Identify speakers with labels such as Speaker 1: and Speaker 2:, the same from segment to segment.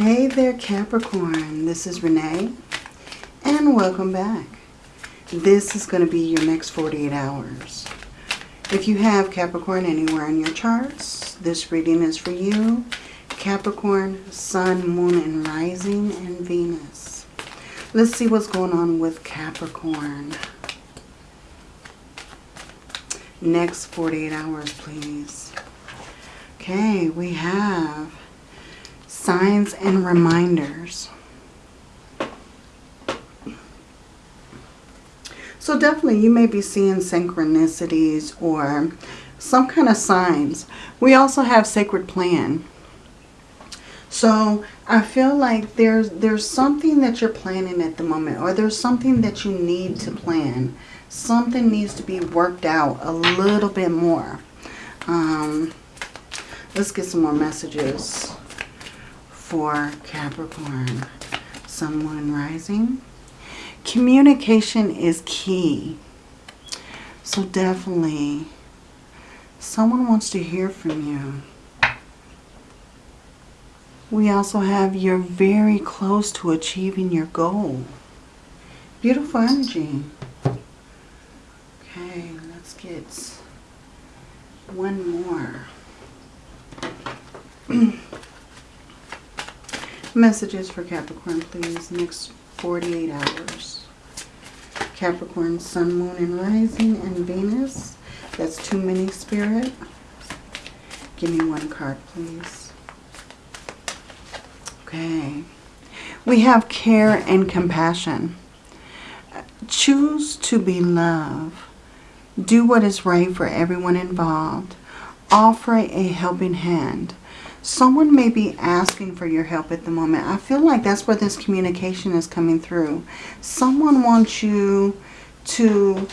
Speaker 1: Hey there Capricorn, this is Renee and welcome back. This is going to be your next 48 hours. If you have Capricorn anywhere in your charts, this reading is for you. Capricorn, Sun, Moon, and Rising, and Venus. Let's see what's going on with Capricorn. Next 48 hours, please. Okay, we have signs and reminders. So definitely you may be seeing synchronicities or some kind of signs. We also have sacred plan. So I feel like there's there's something that you're planning at the moment or there's something that you need to plan. Something needs to be worked out a little bit more. Um, let's get some more messages for Capricorn. Sun, Moon, Rising. Communication is key. So definitely, someone wants to hear from you. We also have you're very close to achieving your goal. Beautiful energy. Okay, let's get one more. Messages for Capricorn, please. Next 48 hours. Capricorn, Sun, Moon, and Rising, and Venus. That's too many, Spirit. Give me one card, please. Okay. We have care and compassion. Choose to be love. Do what is right for everyone involved. Offer a helping hand. Someone may be asking for your help at the moment. I feel like that's where this communication is coming through. Someone wants you to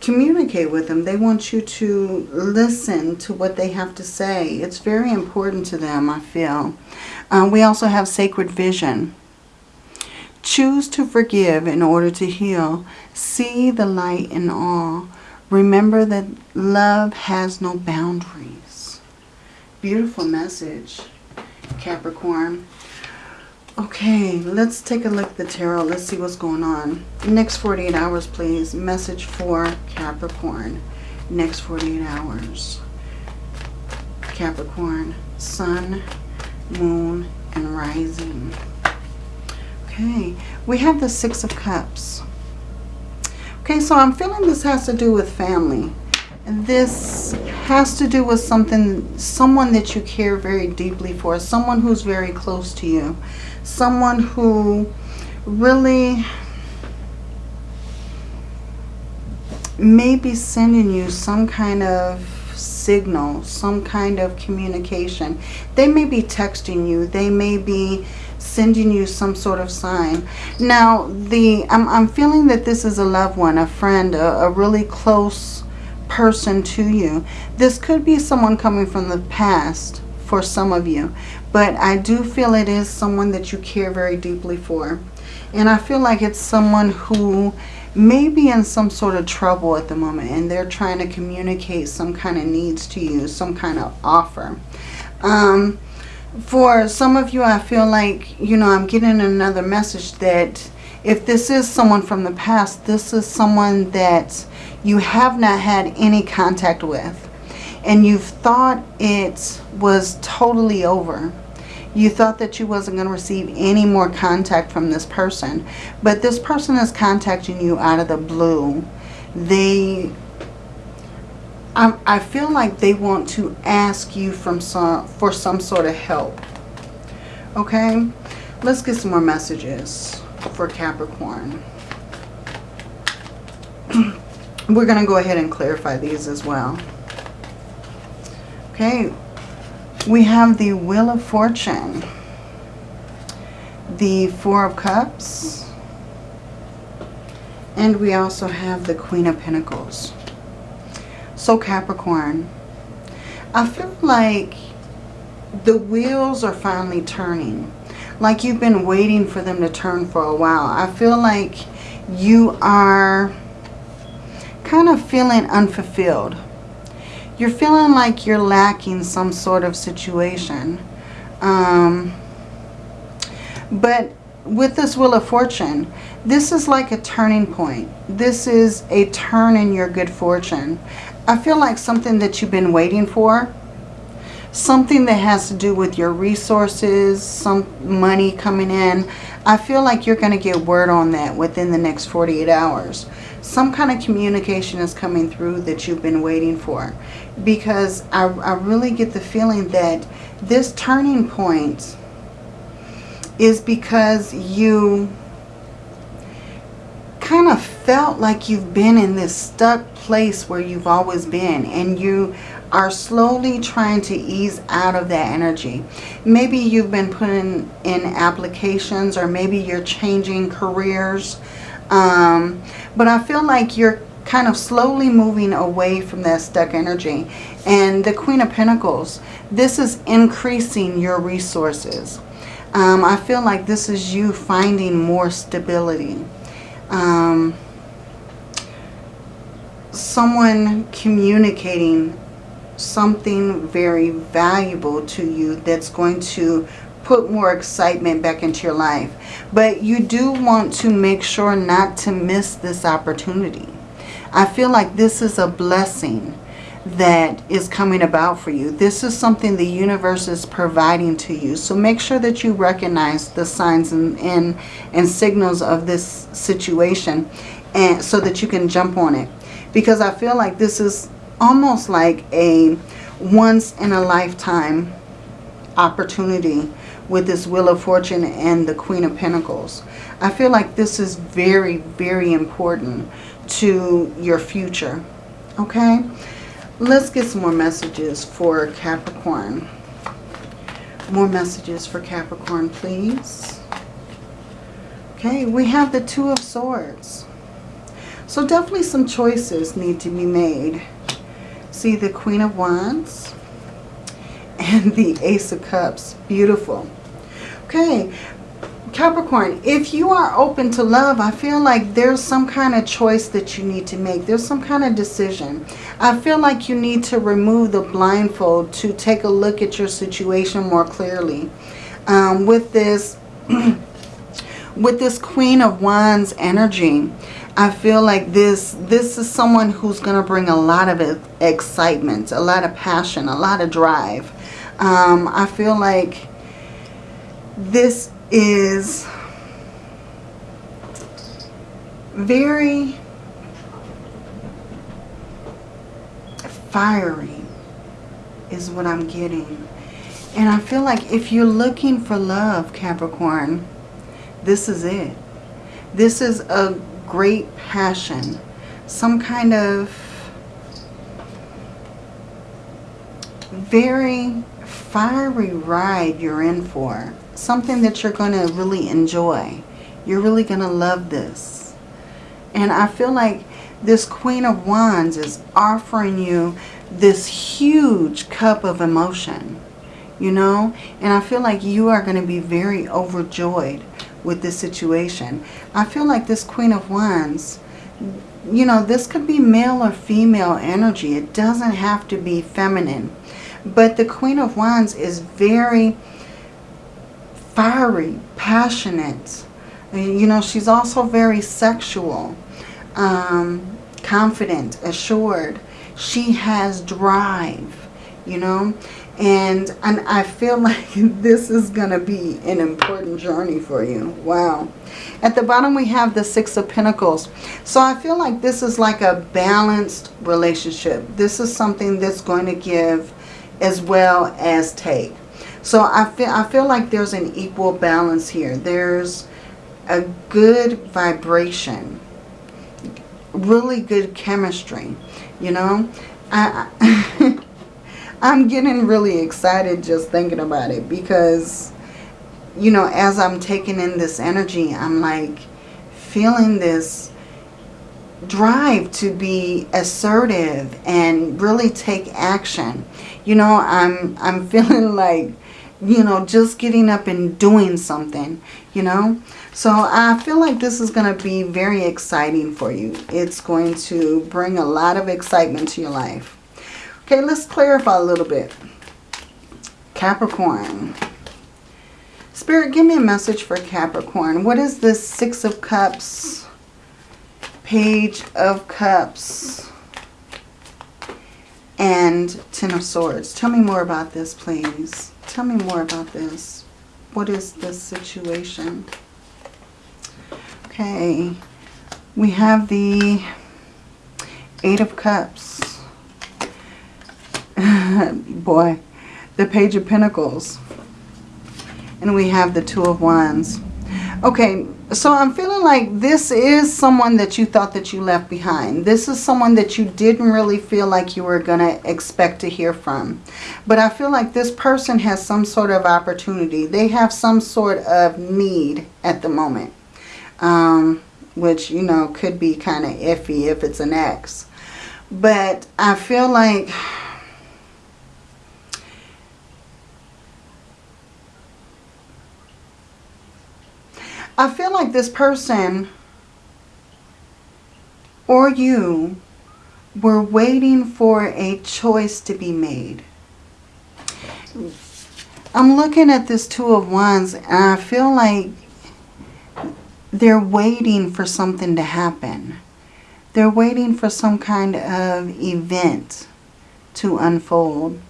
Speaker 1: communicate with them. They want you to listen to what they have to say. It's very important to them, I feel. Uh, we also have sacred vision. Choose to forgive in order to heal. See the light in all. Remember that love has no boundaries. Beautiful message, Capricorn. Okay, let's take a look at the tarot. Let's see what's going on. Next 48 hours, please. Message for Capricorn. Next 48 hours. Capricorn, Sun, Moon, and Rising. Okay, we have the Six of Cups. Okay, so I'm feeling this has to do with family. And this has to do with something, someone that you care very deeply for, someone who's very close to you, someone who really may be sending you some kind of signal, some kind of communication. They may be texting you. They may be sending you some sort of sign. Now, the I'm, I'm feeling that this is a loved one, a friend, a, a really close person to you. This could be someone coming from the past for some of you. But I do feel it is someone that you care very deeply for. And I feel like it's someone who may be in some sort of trouble at the moment. And they're trying to communicate some kind of needs to you. Some kind of offer. Um, for some of you, I feel like, you know, I'm getting another message that if this is someone from the past, this is someone that you have not had any contact with and you've thought it was totally over. You thought that you wasn't going to receive any more contact from this person. But this person is contacting you out of the blue. They, I, I feel like they want to ask you from some, for some sort of help. Okay, let's get some more messages for Capricorn. We're going to go ahead and clarify these as well. Okay, we have the Wheel of Fortune, the Four of Cups, and we also have the Queen of Pentacles. So Capricorn, I feel like the wheels are finally turning. Like you've been waiting for them to turn for a while. I feel like you are kind of feeling unfulfilled. You're feeling like you're lacking some sort of situation. Um, But with this Wheel of Fortune, this is like a turning point. This is a turn in your good fortune. I feel like something that you've been waiting for. Something that has to do with your resources, some money coming in. I feel like you're going to get word on that within the next 48 hours. Some kind of communication is coming through that you've been waiting for. Because I, I really get the feeling that this turning point is because you kind of felt like you've been in this stuck place where you've always been and you are slowly trying to ease out of that energy. Maybe you've been putting in applications or maybe you're changing careers. Um, but I feel like you're kind of slowly moving away from that stuck energy. And the Queen of Pentacles, this is increasing your resources. Um, I feel like this is you finding more stability um, someone communicating something very valuable to you that's going to put more excitement back into your life. But you do want to make sure not to miss this opportunity. I feel like this is a blessing that is coming about for you. This is something the universe is providing to you. So make sure that you recognize the signs and, and, and signals of this situation and so that you can jump on it. Because I feel like this is almost like a once in a lifetime opportunity with this Wheel of Fortune and the Queen of Pentacles. I feel like this is very, very important to your future. Okay? Let's get some more messages for Capricorn. More messages for Capricorn, please. Okay, we have the Two of Swords. So definitely some choices need to be made. See the Queen of Wands and the Ace of Cups. Beautiful. Okay, Capricorn, if you are open to love, I feel like there's some kind of choice that you need to make. There's some kind of decision. I feel like you need to remove the blindfold to take a look at your situation more clearly. Um, with this, with this Queen of Wands energy, I feel like this, this is someone who's going to bring a lot of excitement, a lot of passion, a lot of drive. Um, I feel like this is very fiery is what I'm getting. And I feel like if you're looking for love, Capricorn, this is it. This is a great passion. Some kind of very fiery ride you're in for something that you're going to really enjoy. You're really going to love this. And I feel like this Queen of Wands is offering you this huge cup of emotion, you know? And I feel like you are going to be very overjoyed with this situation. I feel like this Queen of Wands, you know, this could be male or female energy. It doesn't have to be feminine. But the Queen of Wands is very fiery, passionate. You know, she's also very sexual, um, confident, assured. She has drive, you know. And, and I feel like this is going to be an important journey for you. Wow. At the bottom we have the Six of Pentacles. So I feel like this is like a balanced relationship. This is something that's going to give as well as take. So I feel, I feel like there's an equal balance here. There's a good vibration. Really good chemistry. You know? I, I I'm getting really excited just thinking about it because, you know, as I'm taking in this energy, I'm like feeling this drive to be assertive and really take action. You know, I'm I'm feeling like you know, just getting up and doing something, you know. So I feel like this is going to be very exciting for you. It's going to bring a lot of excitement to your life. Okay, let's clarify a little bit. Capricorn. Spirit, give me a message for Capricorn. What is this Six of Cups, Page of Cups, and Ten of Swords? Tell me more about this, please. Tell me more about this. What is this situation? Okay. We have the Eight of Cups. Boy. The Page of Pentacles. And we have the Two of Wands. Okay, so I'm feeling like this is someone that you thought that you left behind. This is someone that you didn't really feel like you were going to expect to hear from. But I feel like this person has some sort of opportunity. They have some sort of need at the moment. Um, which, you know, could be kind of iffy if it's an ex. But I feel like... I feel like this person or you were waiting for a choice to be made. I'm looking at this Two of Wands and I feel like they're waiting for something to happen. They're waiting for some kind of event to unfold.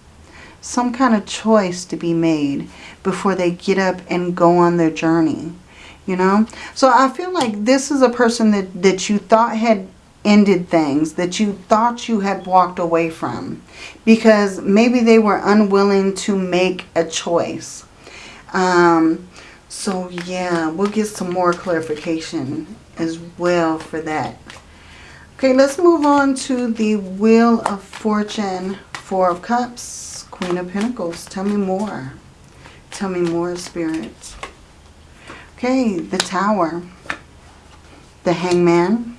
Speaker 1: Some kind of choice to be made before they get up and go on their journey you know. So I feel like this is a person that, that you thought had ended things, that you thought you had walked away from. Because maybe they were unwilling to make a choice. Um, so yeah, we'll get some more clarification as well for that. Okay, let's move on to the Wheel of Fortune, Four of Cups, Queen of Pentacles. Tell me more. Tell me more, Spirit. Okay, the Tower, the Hangman,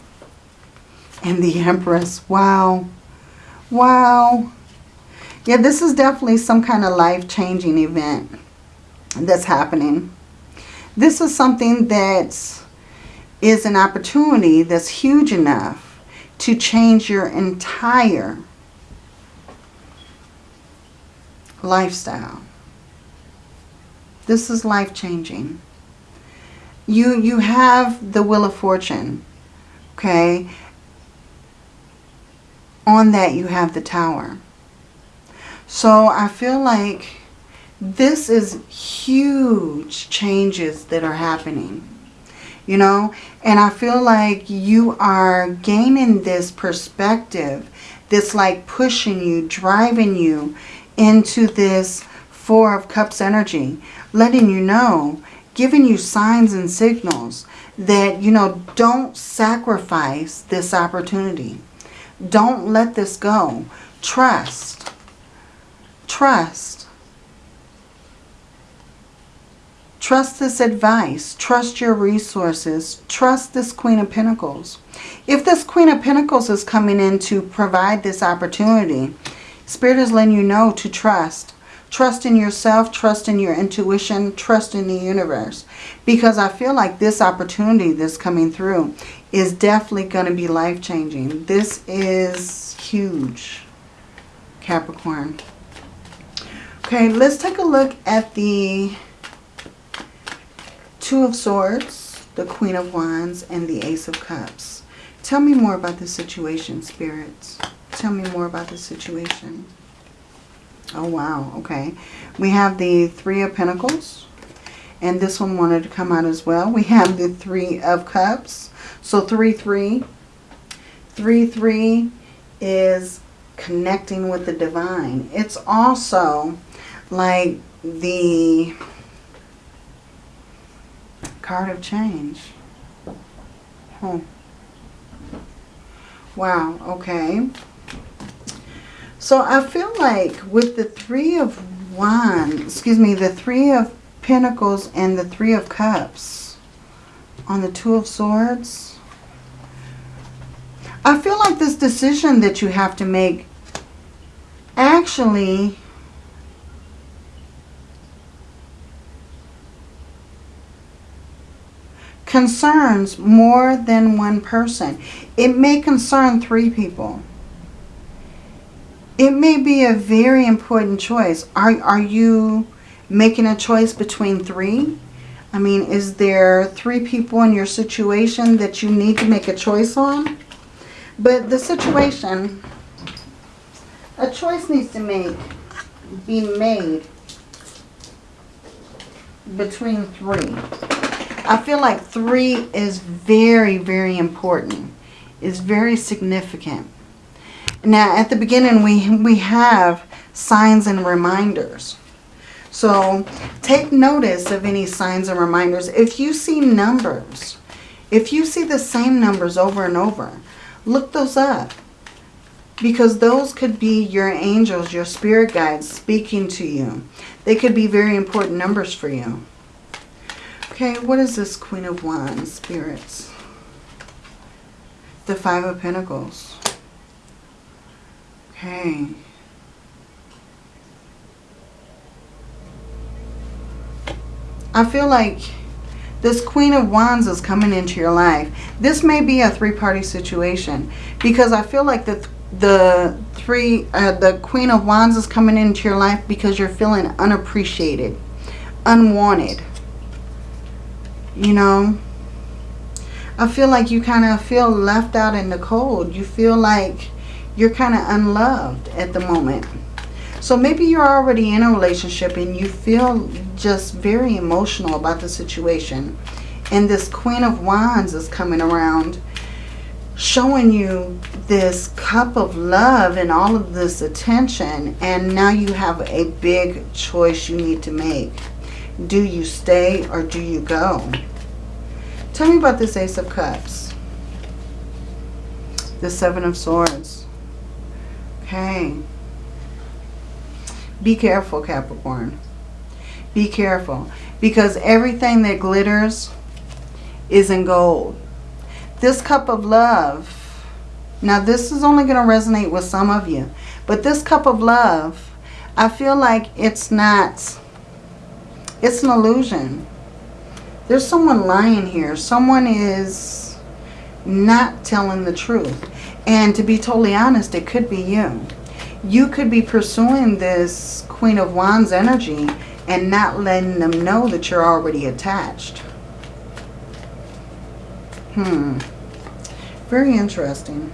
Speaker 1: and the Empress. Wow. Wow. Yeah, this is definitely some kind of life-changing event that's happening. This is something that is an opportunity that's huge enough to change your entire lifestyle. This is life-changing you you have the Wheel of Fortune, okay? On that you have the Tower. So I feel like this is huge changes that are happening. You know, and I feel like you are gaining this perspective that's like pushing you, driving you into this Four of Cups energy, letting you know giving you signs and signals that, you know, don't sacrifice this opportunity. Don't let this go. Trust. Trust. Trust this advice. Trust your resources. Trust this Queen of Pentacles. If this Queen of Pentacles is coming in to provide this opportunity, Spirit is letting you know to trust. Trust in yourself, trust in your intuition, trust in the universe. Because I feel like this opportunity that's coming through is definitely going to be life-changing. This is huge, Capricorn. Okay, let's take a look at the Two of Swords, the Queen of Wands, and the Ace of Cups. Tell me more about the situation, spirits. Tell me more about the situation. Oh, wow. Okay. We have the Three of Pentacles. And this one wanted to come out as well. We have the Three of Cups. So 3, 3. 3, 3 is connecting with the divine. It's also like the card of change. Oh. Wow. Okay. So I feel like with the Three of Wands, excuse me, the Three of Pentacles and the Three of Cups on the Two of Swords, I feel like this decision that you have to make actually concerns more than one person. It may concern three people it may be a very important choice. Are, are you making a choice between three. I mean, is there three people in your situation that you need to make a choice on? But the situation, a choice needs to make, be made between three. I feel like three is very, very important. Is very significant. Now, at the beginning, we, we have signs and reminders. So, take notice of any signs and reminders. If you see numbers, if you see the same numbers over and over, look those up. Because those could be your angels, your spirit guides speaking to you. They could be very important numbers for you. Okay, what is this Queen of Wands, spirits? The Five of Pentacles. Okay. I feel like this Queen of Wands is coming into your life. This may be a three-party situation because I feel like the the three uh, the Queen of Wands is coming into your life because you're feeling unappreciated, unwanted. You know, I feel like you kind of feel left out in the cold. You feel like you're kind of unloved at the moment. So maybe you're already in a relationship and you feel just very emotional about the situation. And this Queen of Wands is coming around showing you this cup of love and all of this attention. And now you have a big choice you need to make. Do you stay or do you go? Tell me about this Ace of Cups. The Seven of Swords. Okay. Be careful, Capricorn. Be careful. Because everything that glitters is in gold. This cup of love, now this is only going to resonate with some of you, but this cup of love, I feel like it's not, it's an illusion. There's someone lying here. Someone is not telling the truth. And to be totally honest, it could be you. You could be pursuing this Queen of Wands energy and not letting them know that you're already attached. Hmm. Very interesting.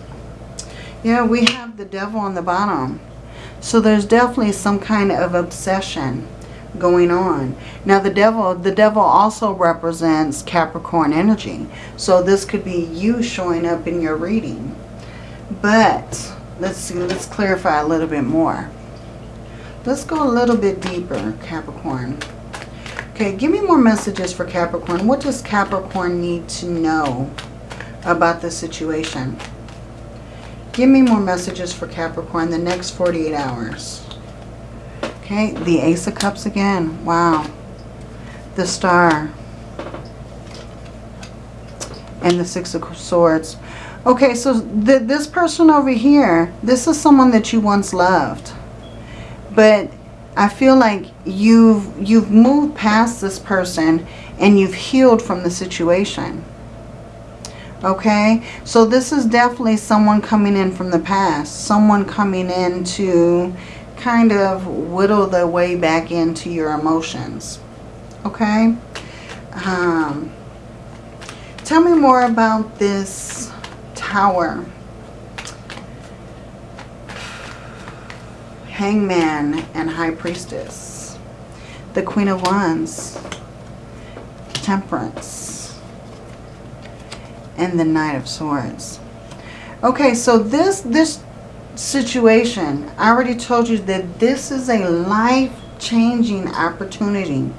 Speaker 1: Yeah, we have the devil on the bottom. So there's definitely some kind of obsession going on. Now the devil, the devil also represents Capricorn energy. So this could be you showing up in your reading. But let's see, let's clarify a little bit more. Let's go a little bit deeper, Capricorn. Okay, give me more messages for Capricorn. What does Capricorn need to know about the situation? Give me more messages for Capricorn the next 48 hours. Okay, the Ace of Cups again. Wow. The Star. And the Six of Swords. Okay, so th this person over here, this is someone that you once loved. But I feel like you've you've moved past this person and you've healed from the situation. Okay, so this is definitely someone coming in from the past. Someone coming in to kind of whittle their way back into your emotions. Okay? Um, tell me more about this tower. Hangman and High Priestess. The Queen of Wands. Temperance. And the Knight of Swords. Okay, so this this situation, I already told you that this is a life-changing opportunity.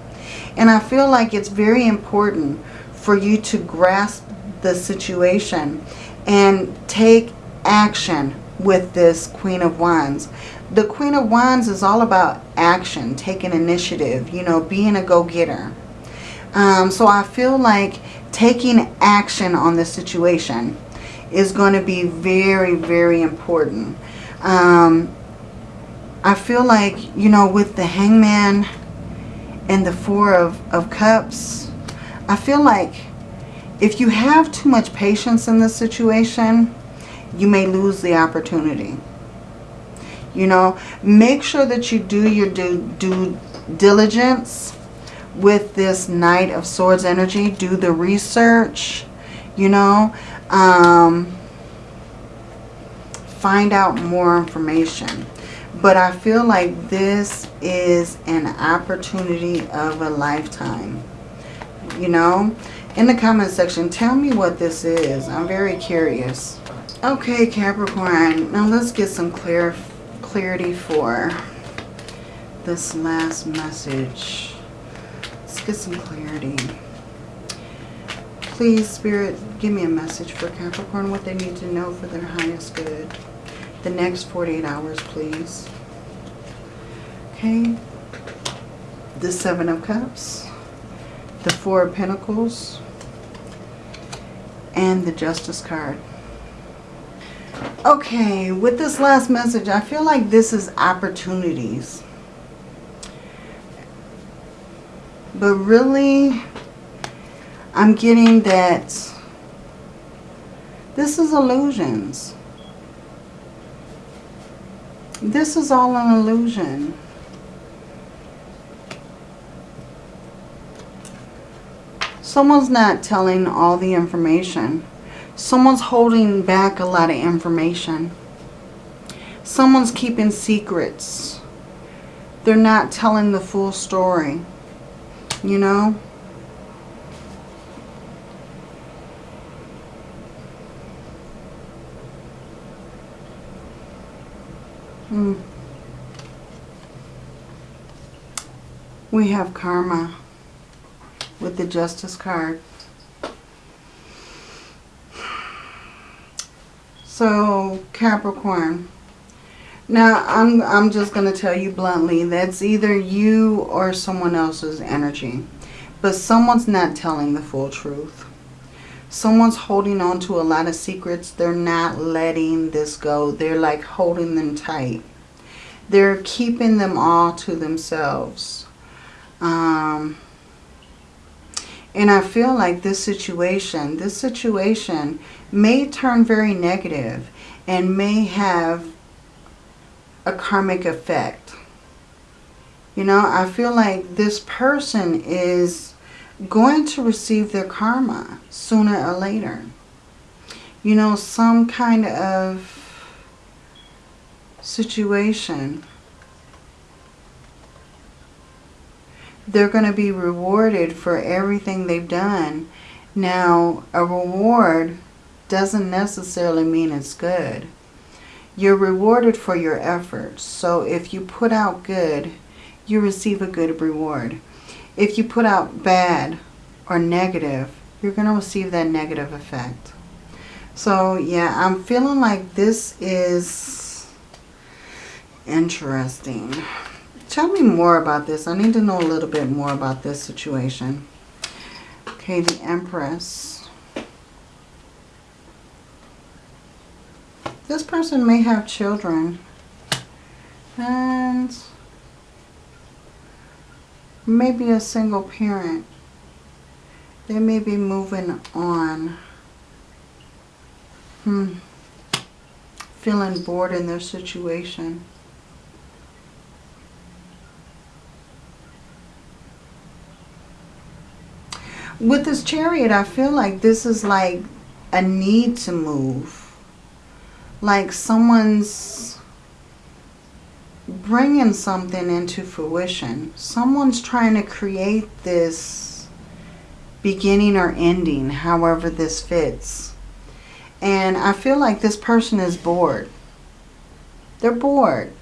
Speaker 1: And I feel like it's very important for you to grasp the situation and take action with this Queen of Wands the Queen of Wands is all about action, taking initiative, you know, being a go-getter. Um, so I feel like taking action on this situation is going to be very, very important. Um, I feel like, you know, with the Hangman and the Four of, of Cups, I feel like if you have too much patience in this situation, you may lose the opportunity. You know, make sure that you do your due, due diligence with this Knight of Swords energy. Do the research, you know. Um, find out more information. But I feel like this is an opportunity of a lifetime. You know, in the comment section, tell me what this is. I'm very curious. Okay, Capricorn. Now let's get some clear clarity for this last message. Let's get some clarity. Please, Spirit, give me a message for Capricorn, what they need to know for their highest good. The next 48 hours, please. Okay. The Seven of Cups. The Four of Pentacles. And the Justice card. Okay, with this last message, I feel like this is opportunities. But really, I'm getting that this is illusions. This is all an illusion. Someone's not telling all the information. Someone's holding back a lot of information. Someone's keeping secrets. They're not telling the full story. You know? Hmm. We have karma with the justice card. So, Capricorn. Now, I'm, I'm just going to tell you bluntly, that's either you or someone else's energy. But someone's not telling the full truth. Someone's holding on to a lot of secrets. They're not letting this go. They're like holding them tight. They're keeping them all to themselves. Um, and I feel like this situation, this situation may turn very negative and may have a karmic effect. You know, I feel like this person is going to receive their karma sooner or later. You know, some kind of situation. They're going to be rewarded for everything they've done. Now, a reward doesn't necessarily mean it's good. You're rewarded for your efforts. So if you put out good, you receive a good reward. If you put out bad or negative, you're going to receive that negative effect. So yeah, I'm feeling like this is interesting. Tell me more about this. I need to know a little bit more about this situation. Okay, the Empress. This person may have children. And maybe a single parent. They may be moving on. Hmm. Feeling bored in their situation. With this chariot, I feel like this is like a need to move like someone's bringing something into fruition. Someone's trying to create this beginning or ending, however this fits. And I feel like this person is bored. They're bored.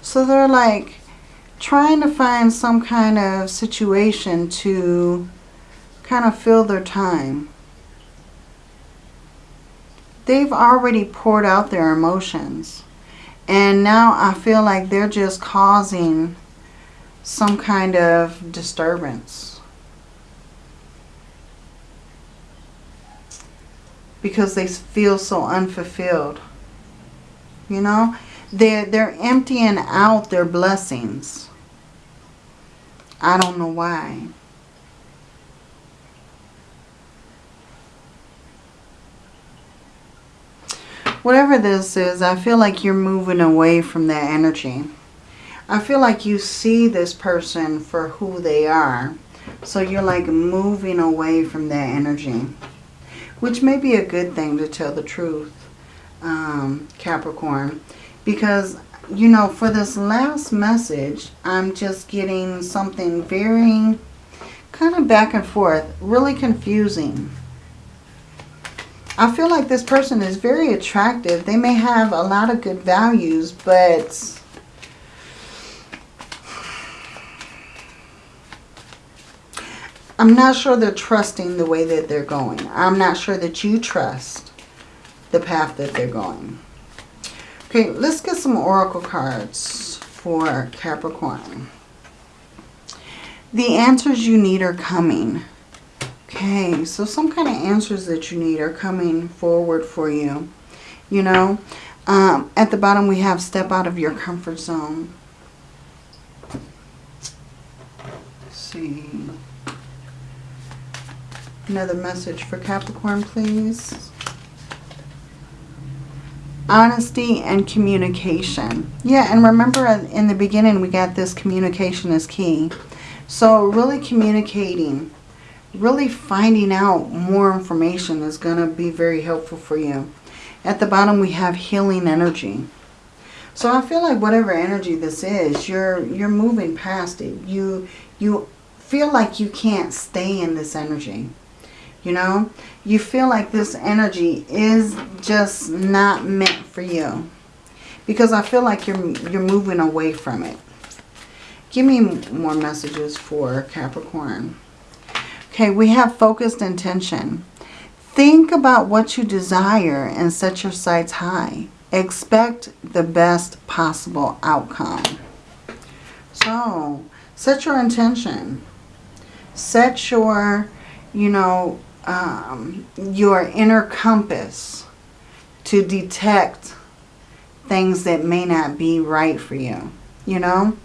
Speaker 1: So they're like trying to find some kind of situation to kind of fill their time they've already poured out their emotions. And now I feel like they're just causing some kind of disturbance. Because they feel so unfulfilled. You know? They're, they're emptying out their blessings. I don't know why. Whatever this is, I feel like you're moving away from that energy. I feel like you see this person for who they are. So you're like moving away from that energy. Which may be a good thing to tell the truth, um, Capricorn. Because, you know, for this last message, I'm just getting something very kind of back and forth. Really confusing. I feel like this person is very attractive. They may have a lot of good values, but I'm not sure they're trusting the way that they're going. I'm not sure that you trust the path that they're going. Okay, let's get some oracle cards for Capricorn. The answers you need are coming. Okay, so some kind of answers that you need are coming forward for you. You know, um, at the bottom we have step out of your comfort zone. Let's see. Another message for Capricorn, please. Honesty and communication. Yeah, and remember in the beginning we got this communication is key. So really communicating, really finding out more information is going to be very helpful for you. At the bottom we have healing energy. So I feel like whatever energy this is, you're you're moving past it. You you feel like you can't stay in this energy. You know, you feel like this energy is just not meant for you. Because I feel like you're, you're moving away from it. Give me more messages for Capricorn. Okay, we have focused intention. Think about what you desire and set your sights high. Expect the best possible outcome. So, set your intention. Set your, you know, um, your inner compass to detect things that may not be right for you, you know.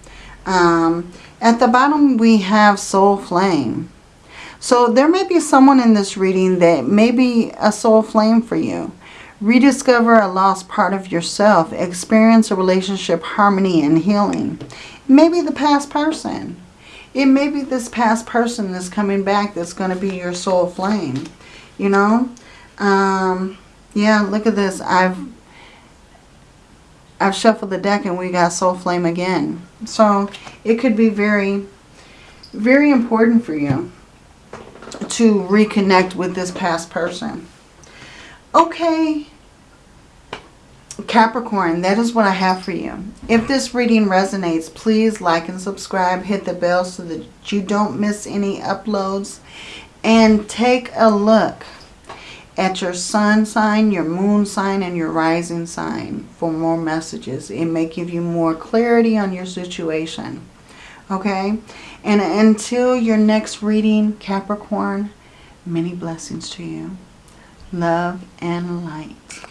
Speaker 1: Um, at the bottom we have soul flame. So there may be someone in this reading that may be a soul flame for you. Rediscover a lost part of yourself. Experience a relationship harmony and healing. Maybe the past person. It may be this past person that's coming back that's going to be your soul flame. You know? Um, yeah, look at this. I've I've shuffled the deck and we got soul flame again. So it could be very, very important for you to reconnect with this past person. Okay, Capricorn, that is what I have for you. If this reading resonates, please like and subscribe. Hit the bell so that you don't miss any uploads. And take a look at your sun sign, your moon sign, and your rising sign for more messages. It may give you more clarity on your situation. Okay? And until your next reading, Capricorn, many blessings to you. Love and light.